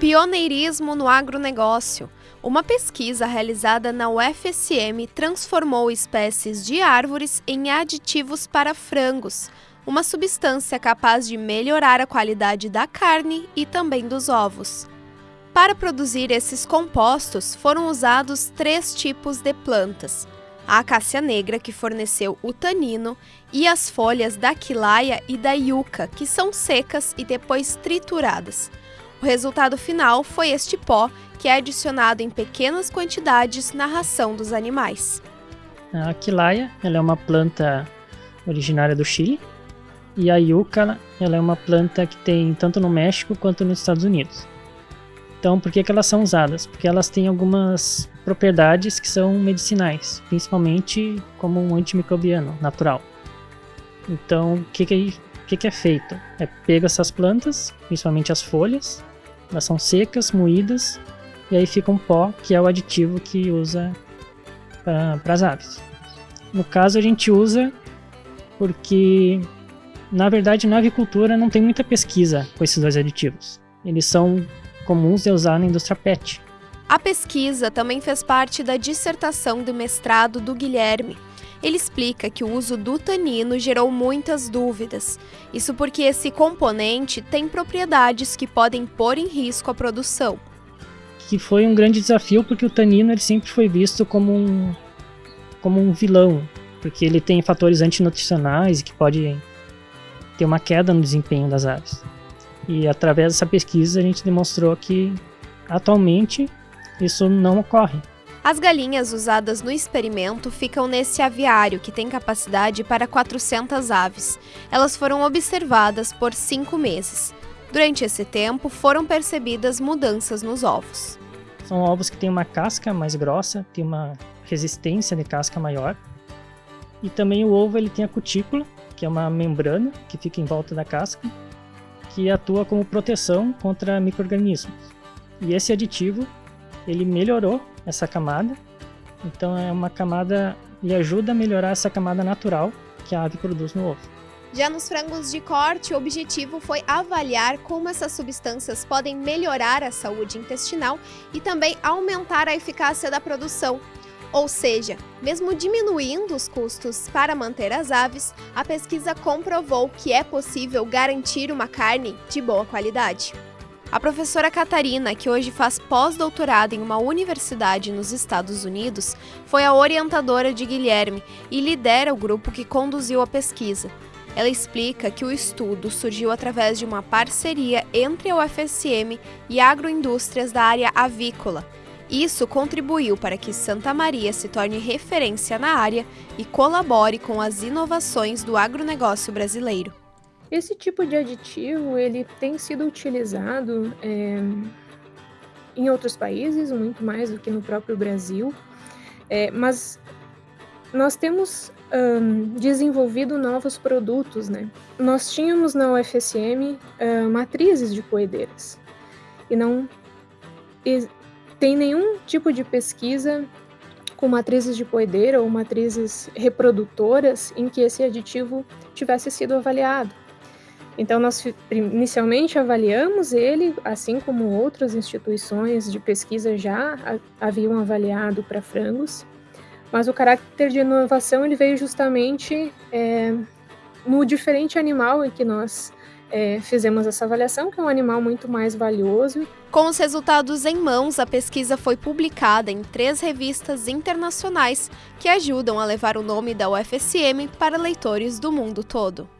Pioneirismo no agronegócio. Uma pesquisa realizada na UFSM transformou espécies de árvores em aditivos para frangos, uma substância capaz de melhorar a qualidade da carne e também dos ovos. Para produzir esses compostos, foram usados três tipos de plantas: a acácia negra, que forneceu o tanino, e as folhas da quilaia e da yuca, que são secas e depois trituradas. O resultado final foi este pó, que é adicionado em pequenas quantidades na ração dos animais. A quilaia ela é uma planta originária do Chile e a yuca ela é uma planta que tem tanto no México quanto nos Estados Unidos. Então, por que, que elas são usadas? Porque elas têm algumas propriedades que são medicinais, principalmente como um antimicrobiano natural. Então, o que, que, que, que é feito? É pego essas plantas, principalmente as folhas, elas são secas, moídas, e aí fica um pó, que é o aditivo que usa para as aves. No caso, a gente usa porque, na verdade, na avicultura não tem muita pesquisa com esses dois aditivos. Eles são comuns de usar na indústria PET. A pesquisa também fez parte da dissertação de mestrado do Guilherme, ele explica que o uso do tanino gerou muitas dúvidas. Isso porque esse componente tem propriedades que podem pôr em risco a produção. Que foi um grande desafio porque o tanino ele sempre foi visto como um, como um vilão, porque ele tem fatores antinutricionais que pode ter uma queda no desempenho das aves. E através dessa pesquisa a gente demonstrou que atualmente isso não ocorre. As galinhas usadas no experimento ficam nesse aviário, que tem capacidade para 400 aves. Elas foram observadas por cinco meses. Durante esse tempo, foram percebidas mudanças nos ovos. São ovos que têm uma casca mais grossa, tem uma resistência de casca maior. E também o ovo ele tem a cutícula, que é uma membrana que fica em volta da casca, que atua como proteção contra microrganismos. E esse aditivo ele melhorou essa camada. Então é uma camada e ajuda a melhorar essa camada natural que a ave produz no ovo. Já nos frangos de corte, o objetivo foi avaliar como essas substâncias podem melhorar a saúde intestinal e também aumentar a eficácia da produção. Ou seja, mesmo diminuindo os custos para manter as aves, a pesquisa comprovou que é possível garantir uma carne de boa qualidade. A professora Catarina, que hoje faz pós-doutorado em uma universidade nos Estados Unidos, foi a orientadora de Guilherme e lidera o grupo que conduziu a pesquisa. Ela explica que o estudo surgiu através de uma parceria entre a UFSM e agroindústrias da área avícola. Isso contribuiu para que Santa Maria se torne referência na área e colabore com as inovações do agronegócio brasileiro. Esse tipo de aditivo ele tem sido utilizado é, em outros países, muito mais do que no próprio Brasil, é, mas nós temos um, desenvolvido novos produtos. Né? Nós tínhamos na UFSM uh, matrizes de coedeiras e não e tem nenhum tipo de pesquisa com matrizes de poedeira ou matrizes reprodutoras em que esse aditivo tivesse sido avaliado. Então, nós inicialmente avaliamos ele, assim como outras instituições de pesquisa já haviam avaliado para frangos, mas o caráter de inovação ele veio justamente é, no diferente animal em que nós é, fizemos essa avaliação, que é um animal muito mais valioso. Com os resultados em mãos, a pesquisa foi publicada em três revistas internacionais que ajudam a levar o nome da UFSM para leitores do mundo todo.